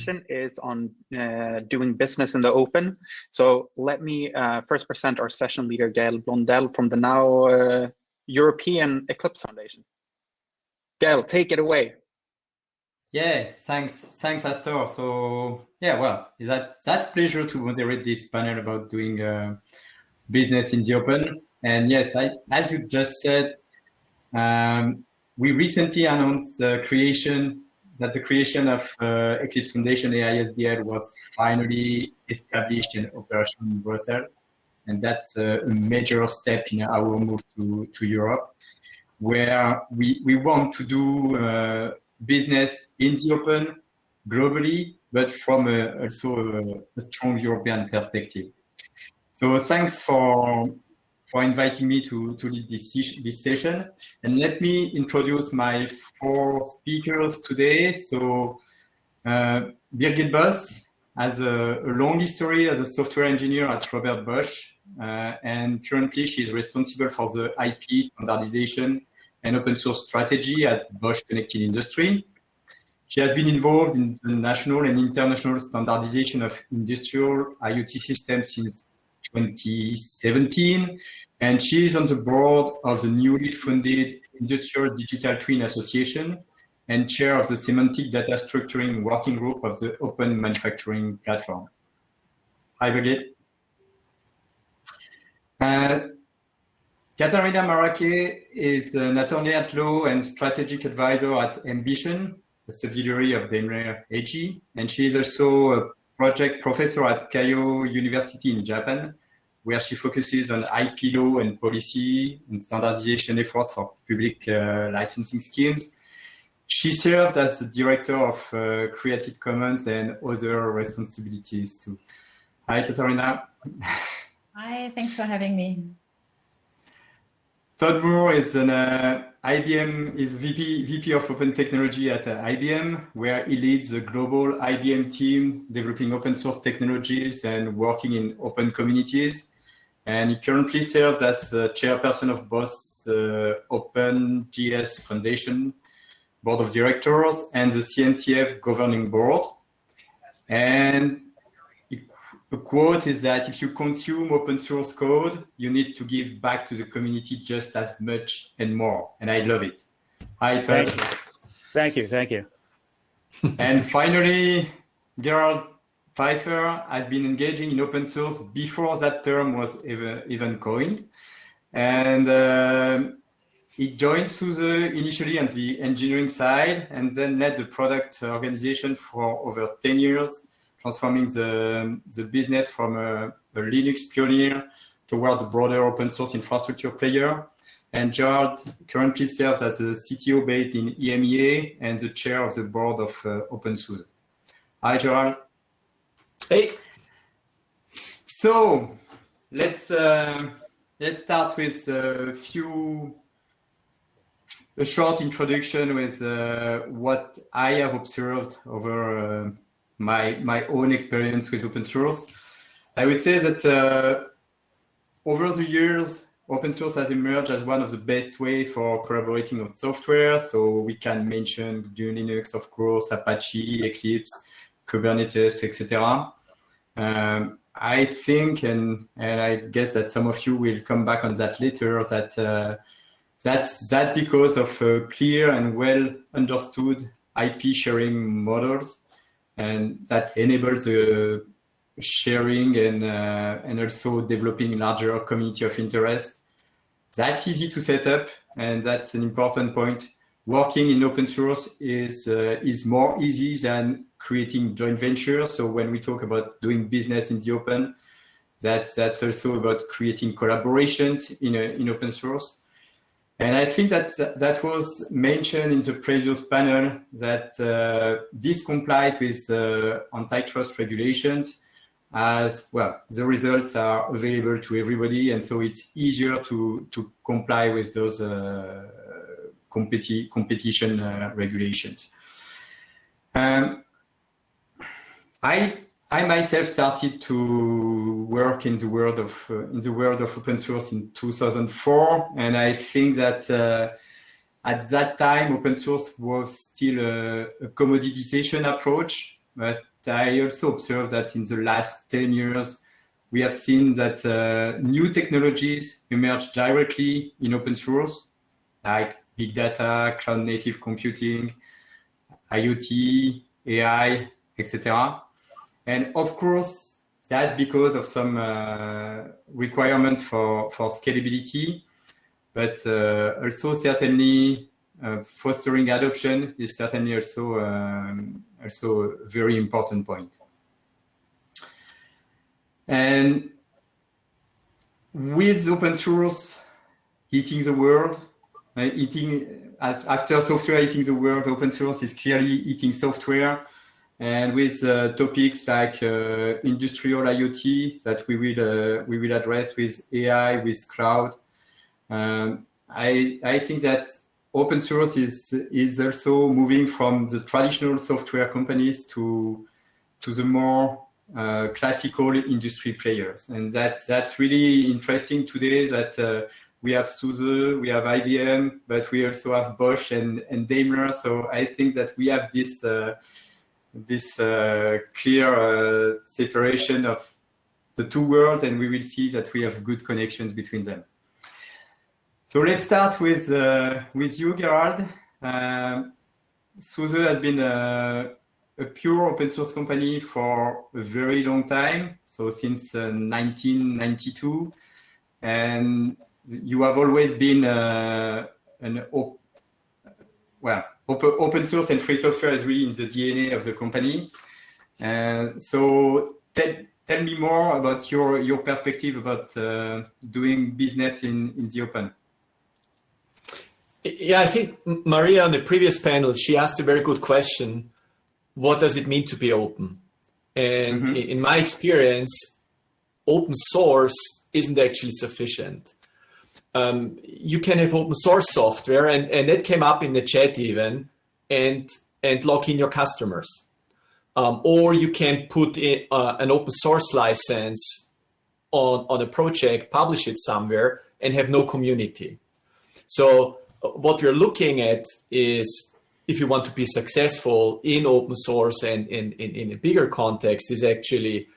session is on uh, doing business in the open. So let me uh, first present our session leader, Gael Blondel from the now uh, European Eclipse Foundation. Gael, take it away. Yeah, thanks, thanks, Astor. So yeah, well, that's that's pleasure to moderate this panel about doing uh, business in the open. And yes, I, as you just said, um, we recently announced the creation that the creation of uh, Eclipse Foundation AISBL was finally established in operation in Brussels. And that's a major step in our move to, to Europe, where we, we want to do uh, business in the open globally, but from a, also a, a strong European perspective. So thanks for for inviting me to, to lead this, this session. And let me introduce my four speakers today. So uh, Birgit Boss has a, a, long history as a software engineer at Robert Bosch. Uh, and currently she's responsible for the IP standardization and open source strategy at Bosch Connected Industry. She has been involved in the national and international standardization of industrial IoT systems since 2017 and she is on the board of the newly funded Industrial Digital Twin Association and chair of the Semantic Data Structuring Working Group of the Open Manufacturing Platform. Hi, Birgit. Uh, Catharina Maracke is an attorney at law and strategic advisor at MBition, a subsidiary of Daimler AG, and she is also a project professor at Keio University in Japan, where she focuses on IP law and policy and standardization efforts for public uh, licensing schemes. She served as the director of uh, Creative Commons and other responsibilities too. Hi, Catharina. Hi, thanks for having me. Todd Moore is an uh, IBM is VP VP of Open Technology at uh, IBM, where he leads the global IBM team developing open source technologies and working in open communities and he currently serves as chairperson of both uh, OpenJS Foundation Board of Directors and the CNCF Governing Board. And the quote is that if you consume open source code, you need to give back to the community just as much and more. And I love it. Hi, Todd. Thank you. Thank you. Thank you. and finally, Gerald Pfeiffer has been engaging in open source before that term was even, even coined. And uh, he joined SUSE initially on the engineering side and then led the product organization for over 10 years, transforming the, the business from a, a Linux pioneer towards a broader open source infrastructure player. And Gerald currently serves as a CTO based in EMEA and the chair of the board of uh, OpenSUSE. Hi, Gerald. Hey. So let's uh, let's start with a few a short introduction with uh, what I have observed over uh, my my own experience with open source. I would say that uh, over the years, open source has emerged as one of the best way for collaborating on software. So we can mention GNU Linux, of course, Apache, Eclipse, Kubernetes, etc. Um, I think, and and I guess that some of you will come back on that later, that uh, that's that's because of clear and well understood IP sharing models, and that enables the sharing and uh, and also developing larger community of interest. That's easy to set up, and that's an important point. Working in open source is uh, is more easy than creating joint ventures. So when we talk about doing business in the open, that's that's also about creating collaborations in a, in open source. And I think that that was mentioned in the previous panel that uh, this complies with uh, antitrust regulations as well. The results are available to everybody, and so it's easier to to comply with those uh, competi competition uh, regulations. Um, I I myself started to work in the world of uh, in the world of open source in 2004, and I think that uh, at that time open source was still a, a, commoditization approach. But I also observed that in the last 10 years, we have seen that uh, new technologies emerge directly in open source, like big data, cloud native computing, IoT, AI, etc. And of course, that's because of some uh, requirements for, for scalability, but uh, also certainly uh, fostering adoption is certainly also, um, also a very important point. And with open source eating the world, uh, eating after software eating the world, open source is clearly eating software. And with uh, topics like uh, industrial IoT that we will uh, we will address with AI, with cloud, um, I I think that open source is is also moving from the traditional software companies to to the more uh, classical industry players. And that's, that's really interesting today that uh, we have SUSE, we have IBM, but we also have Bosch and, and Daimler. So I think that we have this, uh, this uh, clear uh, separation of the two worlds and we will see that we have good connections between them. So let's start with, uh, with you, Gerald. Um, SUSE has been a pure open source company for a very long time, so since uh, 1992, and you have always been uh, an well open, source and free software is really in the DNA of the company. Uh, so tell, tell me more about your your perspective about uh, doing business in in the open. Yeah, I think Maria on the previous panel, she asked a very good question what does it mean to be open? And mm-hmm. in my experience, open source isn't actually sufficient. Um, you can have open source software, and, and that came up in the chat even, and and lock in your customers. Um, or you can put in, uh, an open source license on, on a project, publish it somewhere, and have no community. So uh, what we're looking at is if you want to be successful in open source and in, in, in a bigger context is actually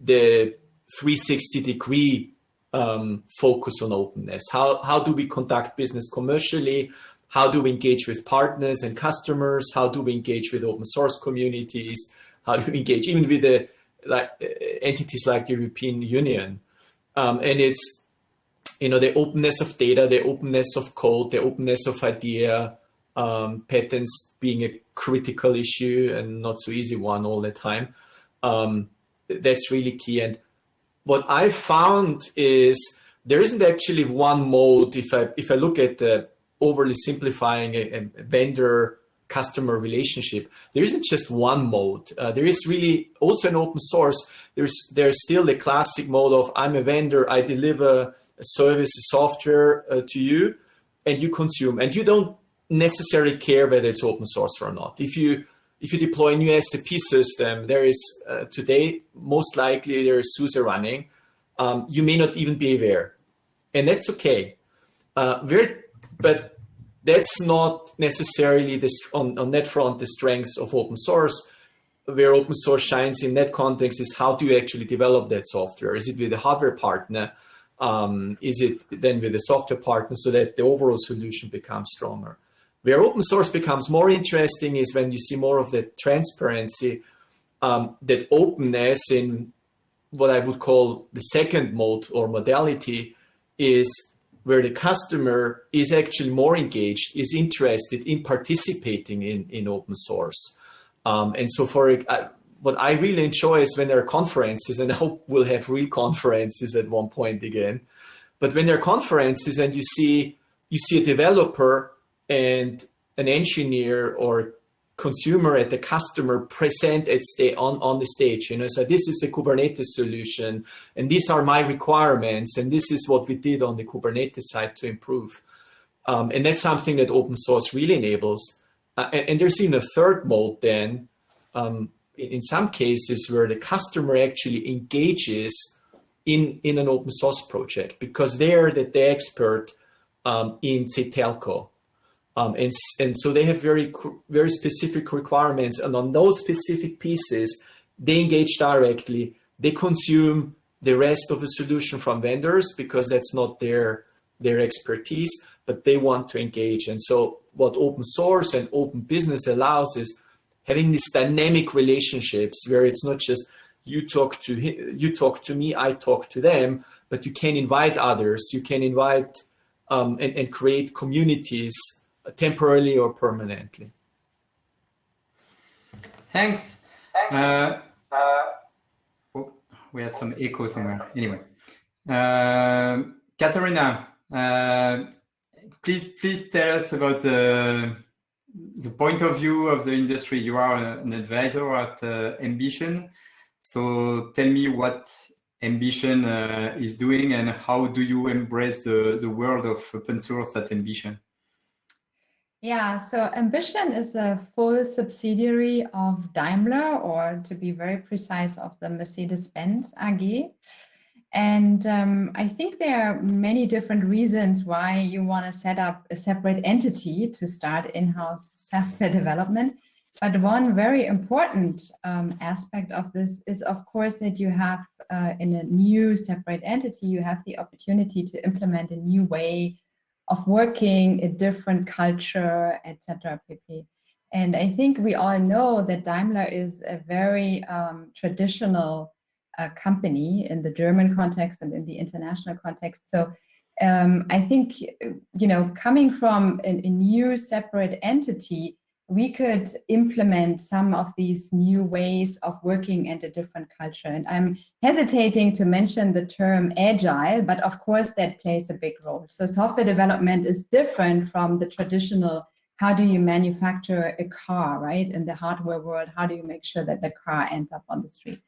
the 360 degree um, focus on openness. How, how do we conduct business commercially? How do we engage with partners and customers? How do we engage with open source communities? How do we engage even with the like entities like the European Union? Um, and it's you know the openness of data, the openness of code, the openness of idea, um, patents being a critical issue and not so easy one all the time. Um, that's really key. And what I found is there isn't actually one mode. If I if I look at the overly simplifying a, a vendor customer relationship, there isn't just one mode. Uh, there is really also an open source. There's there's still the classic mode of I'm a vendor. I deliver a service, a software uh, to you, and you consume, and you don't necessarily care whether it's open source or not. If you if you deploy a new SAP system, there is uh, today most likely there is SUSE running. Um, you may not even be aware, and that's okay. Uh, but that's not necessarily the on, on that front the strengths of open source. Where open source shines in that context is how do you actually develop that software? Is it with a hardware partner? Um, is it then with a software partner so that the overall solution becomes stronger? Where open source becomes more interesting is when you see more of the transparency, um, that openness in what I would call the second mode or modality is where the customer is actually more engaged, is interested in participating in, in open source. Um, and so for uh, what I really enjoy is when there are conferences, and I hope we'll have real conferences at one point again. But when there are conferences and you see you see a developer and an engineer or consumer at the customer present at stay on on the stage you know? So this is a kubernetes solution and these are my requirements and this is what we did on the kubernetes side to improve. Um, and that's something that open source really enables. Uh, and, and, there's even a third mode then um, in some cases where the customer actually engages in in an open source project because they're the, the expert um, in say telco um, and, and so they have very, very specific requirements. And on those specific pieces, they engage directly, they consume the rest of the solution from vendors because that's not their their expertise, but they want to engage. And so what open source and open business allows is having these dynamic relationships where it's not just you talk to you talk to me, I talk to them, but you can invite others, you can invite um, and, and create communities temporarily or permanently. Thanks. Thanks. Uh, uh, oh, we have some echo somewhere. Anyway, uh, Catharina, uh, please please tell us about the the point of view of the industry. You are an advisor at uh, MBition, so tell me what MBition uh, is doing and how do you embrace the, the world of open source at MBition? Yeah, so MBition is a full subsidiary of Daimler, or to be very precise, of the Mercedes-Benz AG. And um, I think there are many different reasons why you want to set up a separate entity to start in-house software development. But one very important um, aspect of this is, of course, that you have uh, in a new separate entity, you have the opportunity to implement a new way of working, a different culture, etc. pp. And I think we all know that Daimler is a very um, traditional uh, company in the German context and in the international context. So um, I think, you know, coming from a, a new separate entity, we could implement some of these new ways of working and a different culture. And I'm hesitating to mention the term agile, but of course that plays a big role. So software development is different from the traditional, how do you manufacture a car, right? In the hardware world, how do you make sure that the car ends up on the street?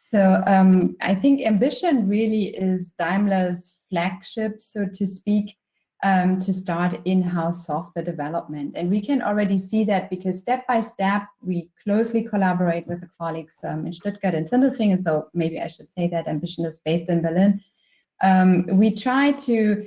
So um, I think MBition really is Daimler's flagship, so to speak, um, to start in-house software development. And we can already see that because step by step, we closely collaborate with the colleagues um, in Stuttgart and Sindelfingen. So maybe I should say that MBition is based in Berlin. Um, we try to,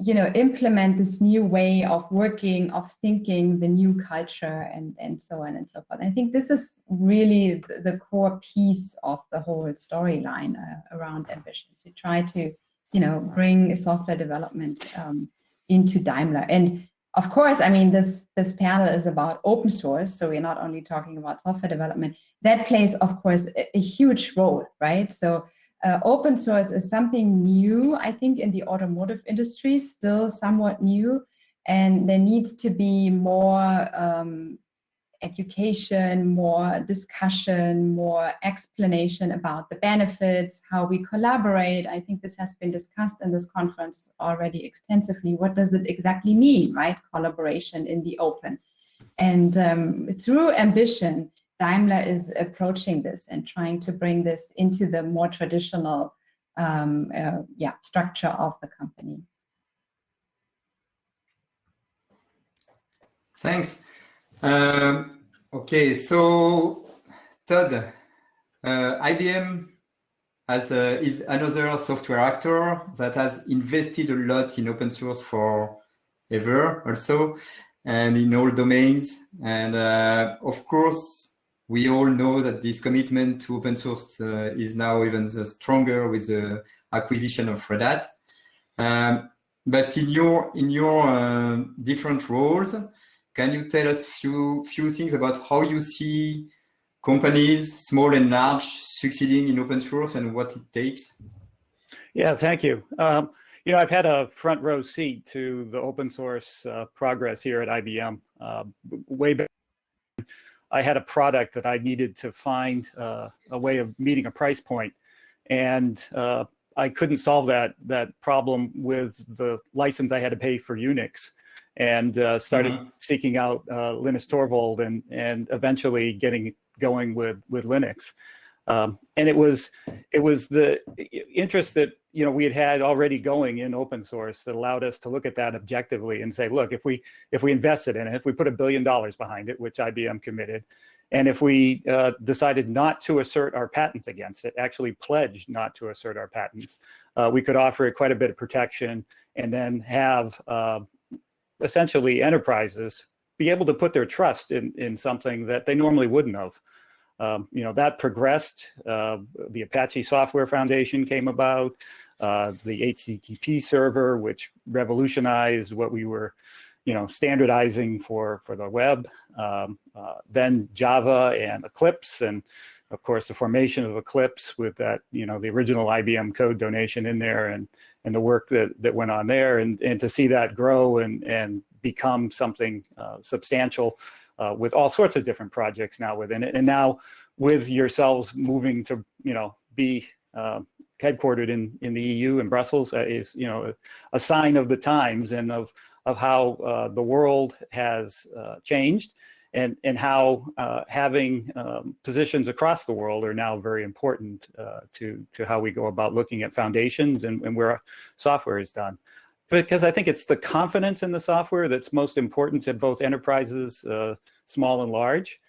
you know, implement this new way of working, of thinking, the new culture, and and so on and so forth. I think this is really the, the core piece of the whole storyline uh, around MBition to try to, you know, bring software development um, into Daimler. And of course, I mean, this, this panel is about open source, so we're not only talking about software development. That plays, of course, a, a huge role, right? So uh, open source is something new, I think, in the automotive industry, still somewhat new, and there needs to be more um, education, more discussion, more explanation about the benefits, how we collaborate. I think this has been discussed in this conference already extensively. What does it exactly mean, right? Collaboration in the open. And um, through MBition, Daimler is approaching this and trying to bring this into the more traditional um, uh, yeah, structure of the company. Thanks. Um, okay, so Todd, uh, IBM has, uh, is another software actor that has invested a lot in open source for ever also and in all domains. And uh, of course, we all know that this commitment to open source uh, is now even stronger with the acquisition of Red Hat. Um, but in your in your uh, different roles, can you tell us few few things about how you see companies, small and large, succeeding in open source and what it takes? Yeah, thank you. Um, you know, I've had a front row seat to the open source uh, progress here at IBM. Uh, way back, I had a product that I needed to find uh, a way of meeting a price point, and uh, I couldn't solve that that problem with the license I had to pay for Unix and uh, started mm -hmm. seeking out uh, Linus Torvald and and eventually getting going with with Linux. Um, and it was it was the interest that you know we had had already going in open source that allowed us to look at that objectively and say, look, if we if we invested in it, if we put a billion dollars behind it, which IBM committed, and if we uh, decided not to assert our patents against it, actually pledged not to assert our patents, uh, we could offer it quite a bit of protection and then have uh, essentially enterprises be able to put their trust in, in something that they normally wouldn't have. Um, you know, that progressed. Uh, the Apache Software Foundation came about, uh, the HTTP server, which revolutionized what we were, you know, standardizing for, for the web. Um, uh, then Java and Eclipse, and of course, the formation of Eclipse with that, you know, the original IBM code donation in there and, and the work that, that went on there and, and to see that grow and, and become something uh, substantial uh, with all sorts of different projects now within it. And now with yourselves moving to, you know, be uh, headquartered in, in the EU in Brussels uh, is, you know, a, sign of the times and of, of how uh, the world has uh, changed and, and how uh, having um, positions across the world are now very important to, to how we go about looking at foundations and, and where software is done because I think it's the confidence in the software that's most important to both enterprises, uh, small and large.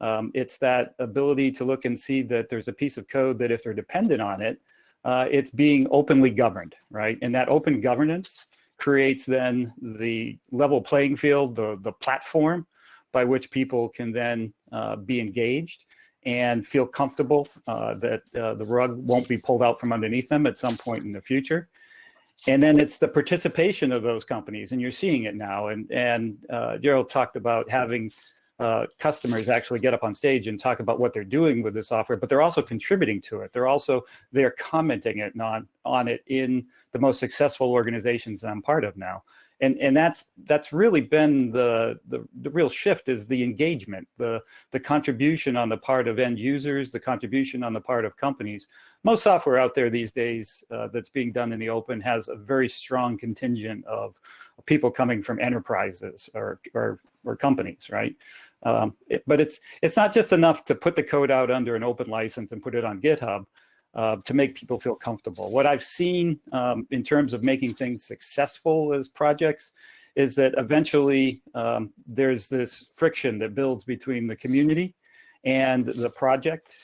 Um, it's that ability to look and see that there's a piece of code that if they're dependent on it, uh, it's being openly governed, right? And that open governance creates then the level playing field, the, the platform by which people can then uh, be engaged and feel comfortable uh, that uh, the rug won't be pulled out from underneath them at some point in the future. And then it's the participation of those companies and you're seeing it now. And and uh, Gerald talked about having uh, customers actually get up on stage and talk about what they're doing with the software but they're also contributing to it. They're also they're commenting it on on it in the most successful organizations that I'm part of now and and that's that's really been the, the the real shift is the engagement the the contribution on the part of end users the contribution on the part of companies. Most software out there these days uh, that's being done in the open has a very strong contingent of people coming from enterprises or or, or companies right? Um, it, but it's it's not just enough to put the code out under an open license and put it on github uh, to make people feel comfortable. What I've seen um, in terms of making things successful as projects is that eventually um, there's this friction that builds between the community and the project,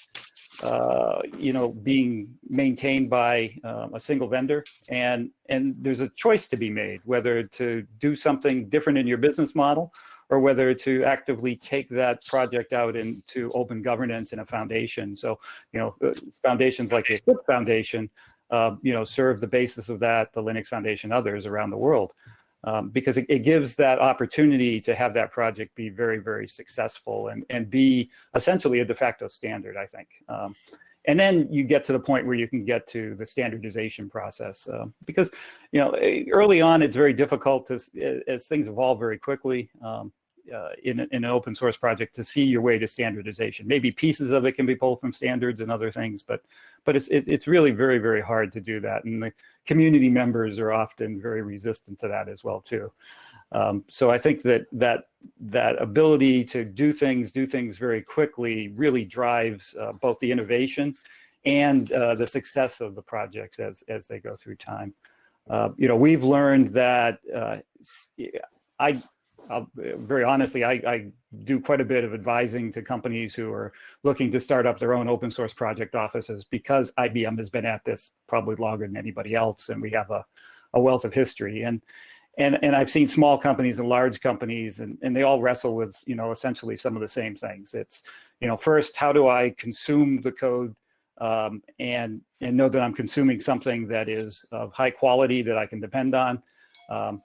uh, you know, being maintained by um, a single vendor. And, and there's a choice to be made, whether to do something different in your business model or whether to actively take that project out into open governance in a foundation. So, you know, uh, foundations like the Eclipse Foundation, uh, you know, serve the basis of that, the Linux Foundation, others around the world. Um, because it, it, gives that opportunity to have that project be very, very successful and, and be essentially a de facto standard, I think. Um, and then you get to the point where you can get to the standardization process uh, because you know early on it's very difficult to as things evolve very quickly um, uh, in, in, an open source project to see your way to standardization. Maybe pieces of it can be pulled from standards and other things, but but it's it, it's really very very hard to do that, and the community members are often very resistant to that as well too. Um, so I think that that that ability to do things do things very quickly really drives uh, both the innovation and uh, the success of the projects as as they go through time. Uh, you know, we've learned that uh, I I'll, very honestly, I, I, do quite a bit of advising to companies who are looking to start up their own open source project offices because IBM has been at this probably longer than anybody else, and we have a, a wealth of history. And and and I've seen small companies and large companies, and and they all wrestle with you know essentially some of the same things. It's you know first, how do I consume the code um, and and know that I'm consuming something that is of high quality that I can depend on. Um,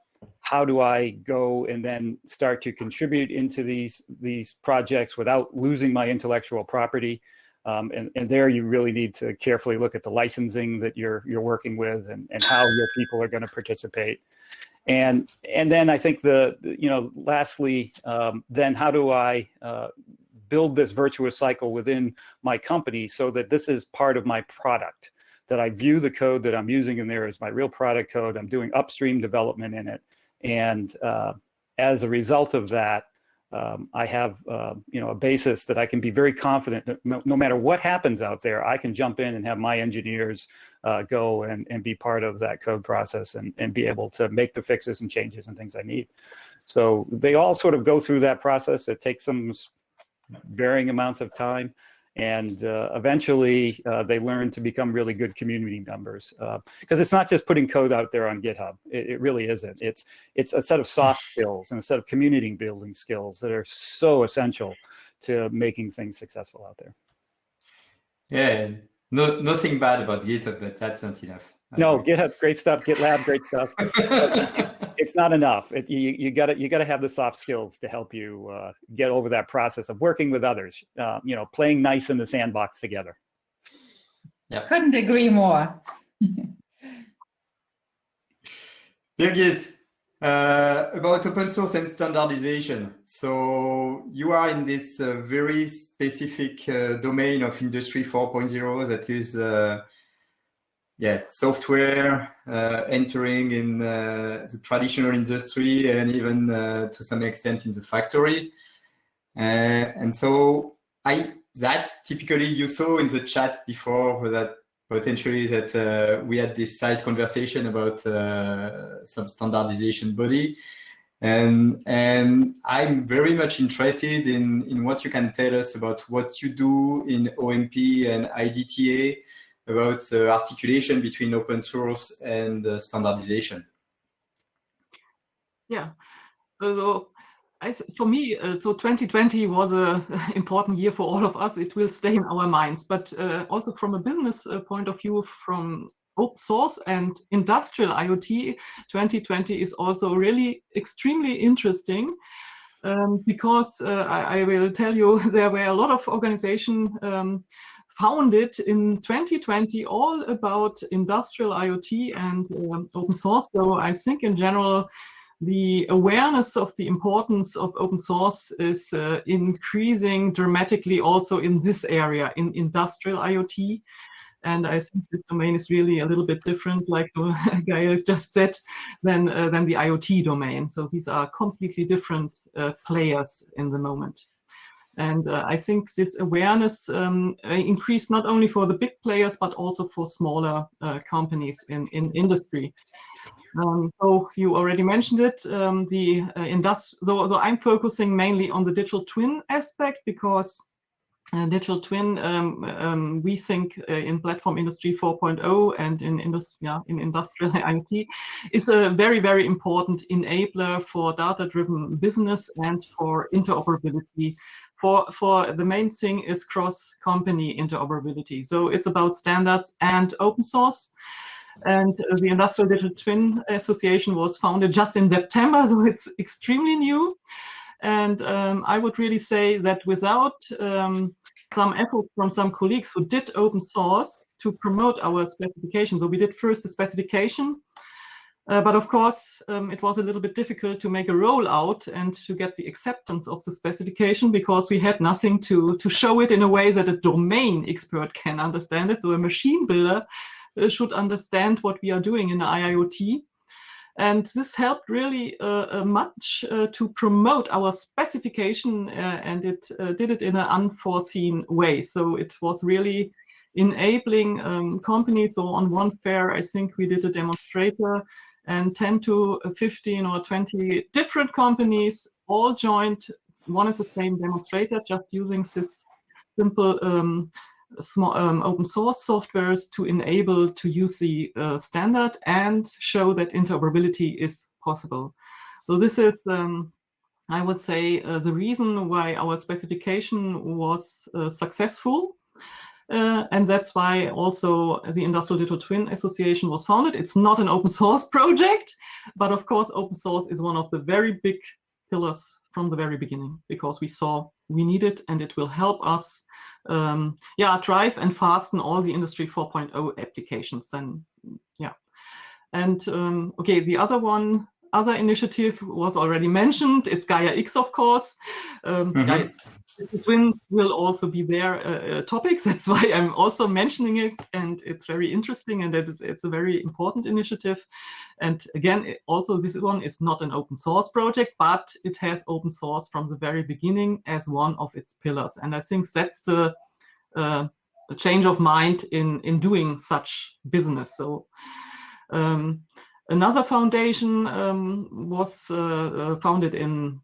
how do I go and then start to contribute into these these projects without losing my intellectual property? Um, and, and there you really need to carefully look at the licensing that you're you're working with and, and how your people are going to participate. And and then I think the you know lastly um, then how do I uh, build this virtuous cycle within my company so that this is part of my product that I view the code that I'm using in there as my real product code. I'm doing upstream development in it. And uh, as a result of that, um, I have uh, you know a basis that I can be very confident that no, no, matter what happens out there, I can jump in and have my engineers uh, go and, and be part of that code process and, and be able to make the fixes and changes and things I need. So they all sort of go through that process. It takes them varying amounts of time and uh, eventually uh, they learn to become really good community members because uh, it's not just putting code out there on github. It, it, really isn't. It's it's a set of soft skills and a set of community building skills that are so essential to making things successful out there. Yeah, no, nothing bad about GitHub, but that's not enough. No, GitHub, great stuff. GitLab, great stuff. it's not enough. It, you you got to you got to have the soft skills to help you uh, get over that process of working with others. Uh, you know, playing nice in the sandbox together. Yeah, couldn't agree more. Birgit, uh, about open source and standardization. So you are in this uh, very specific uh, domain of Industry 4.0 that is uh, yeah, software uh, entering in uh, the traditional industry and even uh, to some extent in the factory. Uh, and so I that's typically you saw in the chat before that potentially that uh, we had this side conversation about uh, some standardization body. And, and I'm very much interested in, in what you can tell us about what you do in OMP and IDTA about the articulation between open source and uh, standardization. Yeah, so I, for me, uh, so 2020 was an important year for all of us. It will stay in our minds, but uh, also from a business uh, point of view, from open source and industrial IoT, 2020 is also really extremely interesting. Um, because uh, I, I, will tell you, there were a lot of organizations um, founded in 2020 all about industrial IoT and um, open source. So I think in general, the awareness of the importance of open source is uh, increasing dramatically also in this area, in industrial IoT. And I think this domain is really a little bit different, like Gael just said, than, uh, than the IoT domain. So these are completely different uh, players in the moment. And uh, I think this awareness um, increased not only for the big players, but also for smaller uh, companies in, in industry. Um, so you already mentioned it, um, the uh, industri so, so I'm focusing mainly on the digital twin aspect because uh, digital twin, um, um we think uh, in platform industry 4.0 and in, indus yeah, in industrial IoT is a very, very important enabler for data-driven business and for interoperability. For, for the main thing is cross-company interoperability. So it's about standards and open source. And the Industrial Digital Twin Association was founded just in September, so it's extremely new. And um, I would really say that without um, some effort from some colleagues who did open source to promote our specification, so we did first the specification, uh, but of course, um, it was a little bit difficult to make a rollout and to get the acceptance of the specification because we had nothing to, to show it in a way that a domain expert can understand it. So a machine builder uh, should understand what we are doing in IIoT. And this helped really uh, uh much uh, to promote our specification uh, and it did it in an unforeseen way. So it was really enabling um, companies. So on one fair, I think we did a demonstrator and 10 to 15 or 20 different companies all joined one and the same demonstrator just using this simple um, small um, open source softwares to enable to use the uh, standard and show that interoperability is possible. So this is, um, I would say, uh, the reason why our specification was uh, successful. Uh, and that's why also the Industrial Digital Twin Association was founded. It's not an open source project, but of course, open source is one of the very big pillars from the very beginning because we saw we need it and it will help us um, yeah, drive and fasten all the Industry 4.0 applications. Then, yeah. And um, okay, the other one, other initiative was already mentioned. It's Gaia X, of course. Um, mm -hmm. Gaia, twins will also be their uh, uh, topics. That's why I'm also mentioning it, and it's very interesting, and it is it's a very important initiative. And again, it, also this one is not an open source project, but it has open source from the very beginning as one of its pillars. And I think that's a, a, a change of mind in in doing such business. So. Um, another foundation um, was uh, uh founded in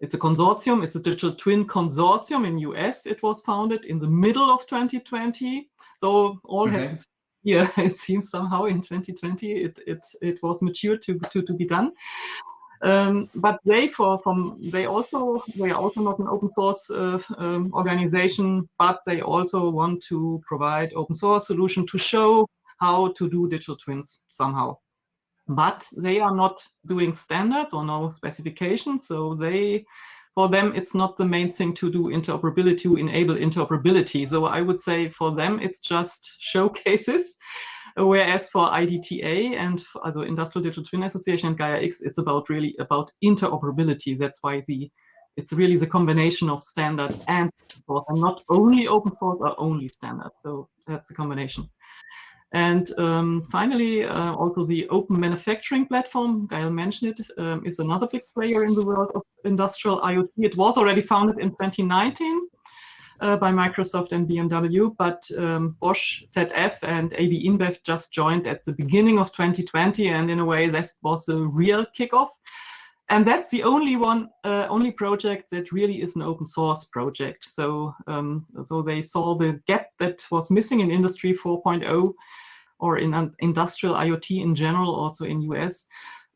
it's a consortium, it's a digital twin consortium in US. It was founded in the middle of 2020. So all mm -hmm. yeah, it seems somehow in 2020 it it it was mature to to, to be done. Um, but they for from they also they are also not an open source uh, um, organization, but they also want to provide open source solution to show how to do digital twins somehow. But they are not doing standards or no specifications, so they for them it's not the main thing to do interoperability to enable interoperability. So I would say for them it's just showcases Whereas for IDTA and also Industrial Digital Twin Association and Gaia X, it's about really about interoperability. That's why the it's really the combination of standard and open source, and not only open source or only standard. So that's a combination. And um, finally, uh, also the open manufacturing platform, Gael mentioned it, um, is another big player in the world of industrial IoT. It was already founded in 2019 uh, by Microsoft and BMW, but um, Bosch, ZF, and AB InBev just joined at the beginning of 2020, and in a way, this was a real kickoff. And that's the only one, uh, only project that really is an open source project. So, um, so they saw the gap that was missing in Industry 4.0 or in industrial IoT in general, also in US.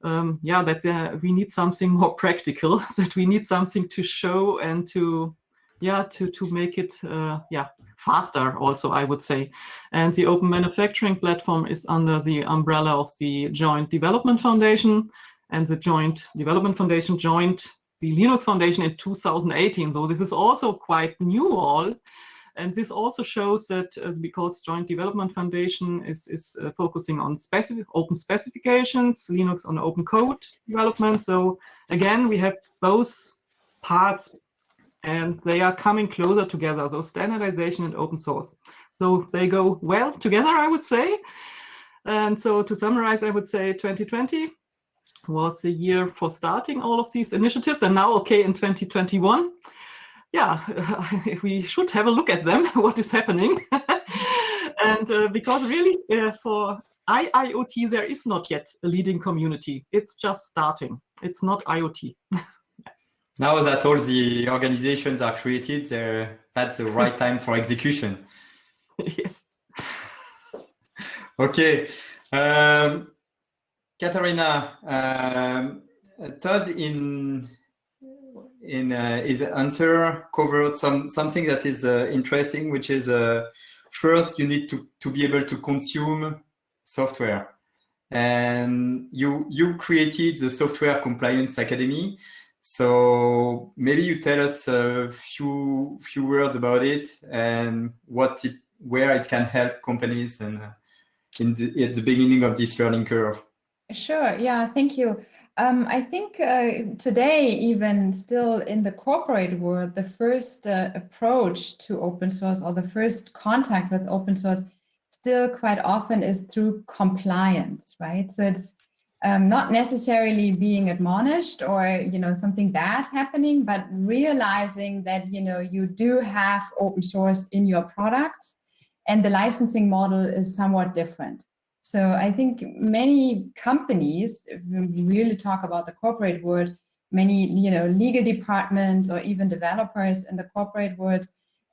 Um, yeah, that uh, we need something more practical, that we need something to show and to yeah to to make it uh, yeah faster also i would say and the open manufacturing platform is under the umbrella of the joint development foundation and the joint development foundation joined the linux foundation in 2018 so this is also quite new all and this also shows that uh, because joint development foundation is is uh, focusing on specific open specifications linux on open code development so again we have both parts and they are coming closer together. So standardization and open source. So they go well together, I would say. And so to summarize, I would say 2020 was the year for starting all of these initiatives. And now, okay, in 2021, yeah, we should have a look at them, what is happening. and uh, because really uh, for IIoT, there is not yet a leading community. It's just starting. It's not IoT. now that all the organizations are created, that's the right time for execution. yes. okay. Um, Catharina, um, Todd in in uh, his answer covered some something that is uh, interesting, which is uh, first you need to to be able to consume software, and you you created the Software Compliance Academy. So maybe you tell us a few few words about it and what it, where it can help companies and uh, in the, at the beginning of this learning curve. Sure. Yeah. Thank you. Um, I think uh, today, even still in the corporate world, the first uh, approach to open source or the first contact with open source still quite often is through compliance, right? So it's um, not necessarily being admonished or you know something bad happening, but realizing that you know you do have open source in your products, and the licensing model is somewhat different. So I think many companies, when we really talk about the corporate world, many you know legal departments or even developers in the corporate world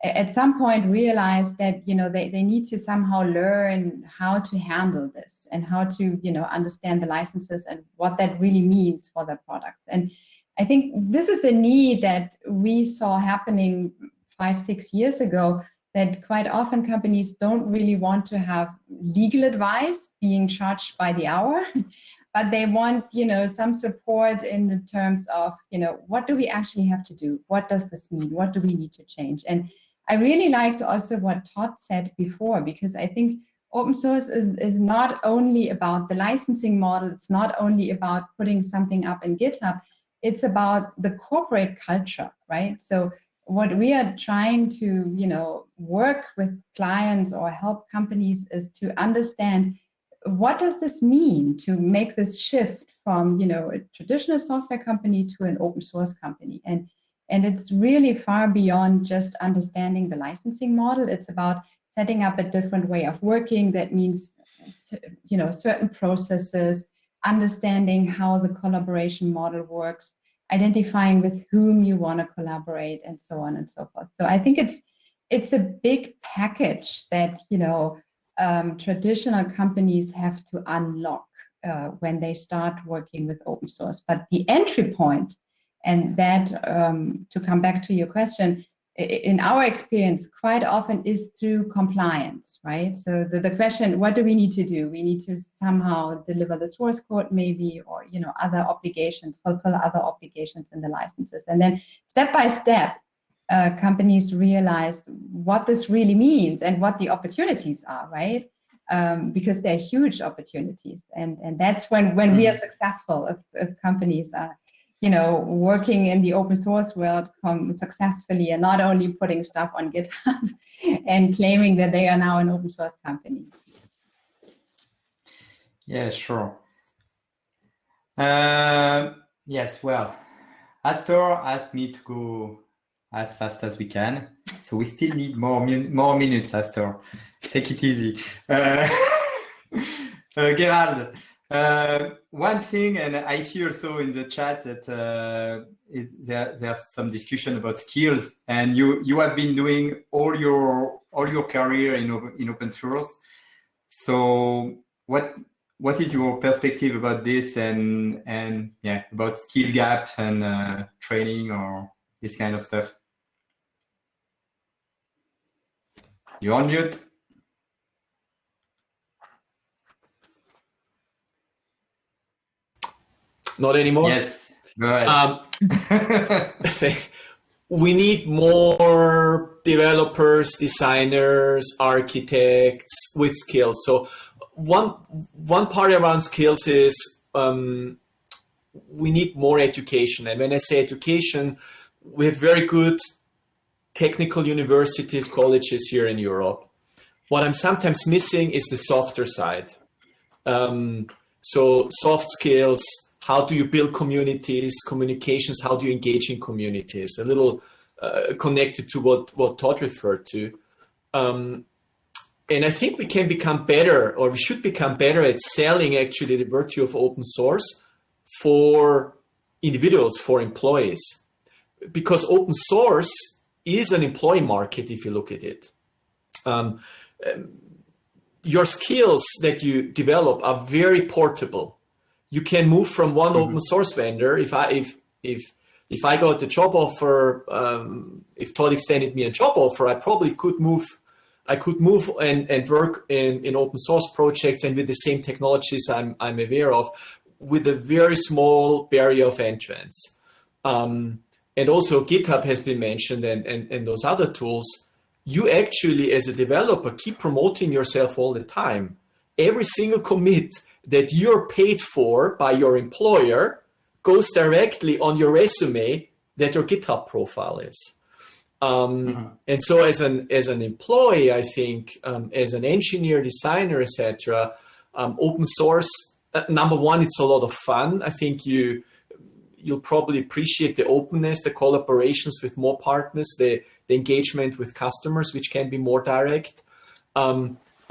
at some point realize that you know they, they need to somehow learn how to handle this and how to you know understand the licenses and what that really means for their products. And i think this is a need that we saw happening five six years ago that quite often companies don't really want to have legal advice being charged by the hour but they want you know some support in the terms of you know what do we actually have to do? What does this mean? What do we need to change? And I really liked also what Todd said before, because I think open source is, is not only about the licensing model, it's not only about putting something up in GitHub, it's about the corporate culture, right? So what we are trying to, you know, work with clients or help companies is to understand what does this mean to make this shift from, you know, a traditional software company to an open source company. And and it's really far beyond just understanding the licensing model. It's about setting up a different way of working. That means, you know, certain processes, understanding how the collaboration model works, identifying with whom you want to collaborate, and so on and so forth. So I think it's it's a big package that you know um, traditional companies have to unlock uh, when they start working with open source. But the entry point, and that um, to come back to your question, in our experience, quite often is through compliance, right? So the, the question, what do we need to do? We need to somehow deliver the source code maybe, or, you know, other obligations, fulfill other obligations in the licenses. And then step by step, uh, companies realize what this really means and what the opportunities are, right? Um, because they're huge opportunities. And, and that's when, when mm. we are mm. successful, if, if companies are you know, working in the open source world successfully and not only putting stuff on GitHub and claiming that they are now an open source company. Yeah, sure. Uh, yes, well, Astor asked me to go as fast as we can. So we still need more, min more minutes, Astor. Take it easy. Uh, uh, Gerald, uh, one thing, and I see also in the chat that uh, it, there, there's some discussion about skills, and you you have been doing all your all your career in in open source. So what what is your perspective about this, and and yeah, about skill gaps and uh, training or this kind of stuff? You're on mute. Not anymore? Yes, ahead. Um, we need more developers, designers, architects with skills. So one, one part around skills is um, we need more education. And when I say education, we have very good technical universities, colleges here in Europe. What I'm sometimes missing is the softer side. Um, so soft skills, how do you build communities, communications, how do you engage in communities, a little uh, connected to what, what Todd referred to. Um, and I think we can become better, or we should become better at selling actually the virtue of open source for individuals, for employees. Because open source is an employee market if you look at it. Um, um your skills that you develop are very portable you can move from one mm -hmm. open source vendor. If I if if if I got the job offer, um, if Todd extended me a job offer, I probably could move. I could move and, and work in, in open source projects and with the same technologies I'm, I'm aware of with a very small barrier of entrance. Um, and also GitHub has been mentioned and, and, and those other tools. You actually, as a developer, keep promoting yourself all the time. Every single commit that you're paid for by your employer goes directly on your resume that your GitHub profile is. Um, mm -hmm. And so as an, as an employee, I think, um, as an engineer, designer, etc., um, open source, uh, number one, it's a lot of fun. I think you, you'll probably appreciate the openness, the collaborations with more partners, the, the engagement with customers, which can be more direct.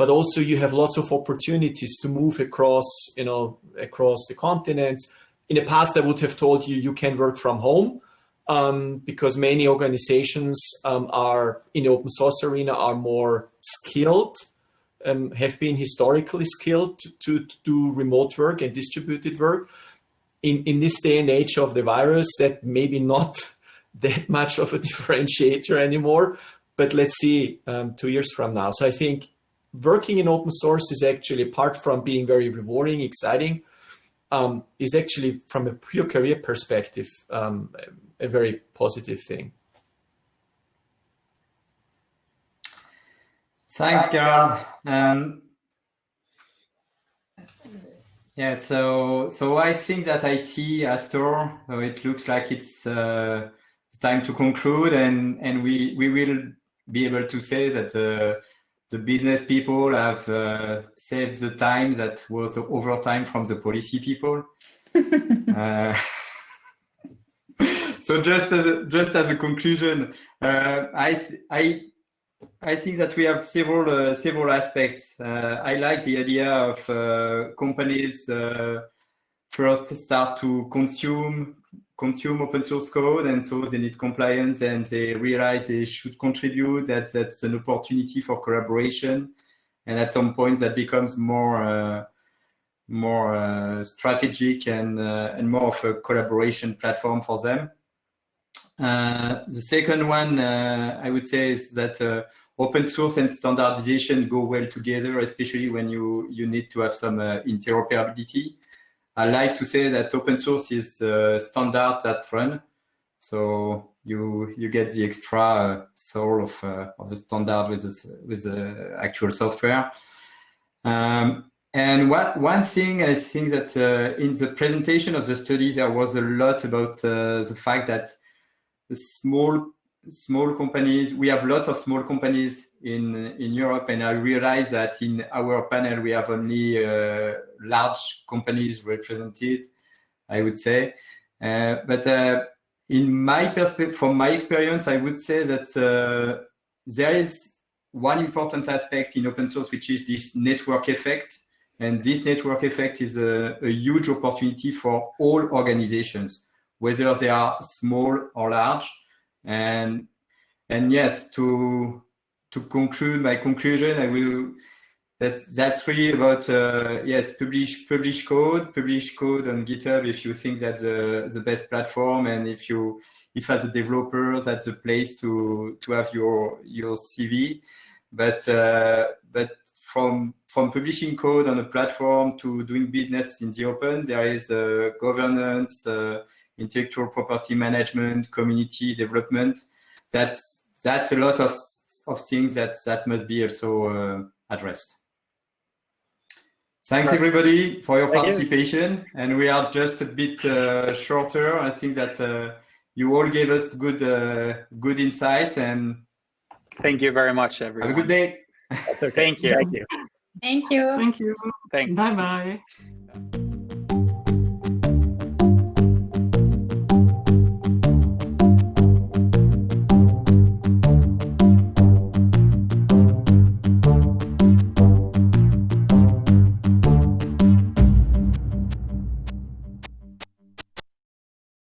But also you have lots of opportunities to move across, you know, across the continents. In the past, I would have told you you can work from home um, because many organizations um, are in the open source arena are more skilled, um, have been historically skilled to, to, to, do remote work and distributed work. In, in this day and age of the virus, that maybe not that much of a differentiator anymore, but let's see um, two years from now. So I think working in open source is actually, apart from being very rewarding, exciting, um, is actually from a pure career perspective, um, a very positive thing. Thanks, Gerard. Um, yeah, so so I think that I see Astor. So it looks like it's, uh, it's time to conclude, and and we we will be able to say that the the business people have uh, saved the time that was the overtime from the policy people. uh, so just as a, just as a conclusion, uh, I I I think that we have several uh, several aspects. Uh, I like the idea of uh, companies first start to consume consume open source code and so they need compliance and they realize they should contribute that that's an opportunity for collaboration and at some point that becomes more uh, more uh, strategic and uh, and more of a collaboration platform for them. Uh, the second one uh, I would say is that uh, open source and standardization go well together, especially when you you need to have some interoperability. I like to say that open source is standards that run. So you you get the extra soul of of the standard with this, with the actual software. Um, and what, one thing I think that uh, in the presentation of the study, there was a lot about uh, the fact that the small small companies, we have lots of small companies in in Europe, and I realize that in our panel we have only uh, large companies represented. I would say, uh, but uh, in my perspective, from my experience, I would say that uh, there is one important aspect in open source, which is this network effect and this network effect is a, a, huge opportunity for all organizations, whether they are small or large. And and yes, to to conclude my conclusion, I will that's that's really about uh, yes, publish publish code, publish code on GitHub if you think that's the the best platform, and if you if as a developer that's the place to to have your your CV. But uh, but from from publishing code on a platform to doing business in the open, there is uh, governance, uh, intellectual property management, community development. That's that's a lot of of things that that must be also uh, addressed. Thanks everybody for your Thank participation, you. and we are just a bit uh, shorter. I think that uh, you all gave us good uh, good insights and. Thank you very much, everyone. Have a good day. Okay. Thank you. Thank you. Thank you. Thanks. Bye bye.